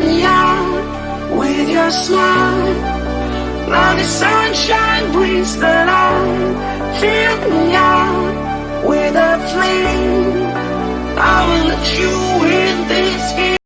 me out with your smile. Now the sunshine brings the light. Fill me out with a flame.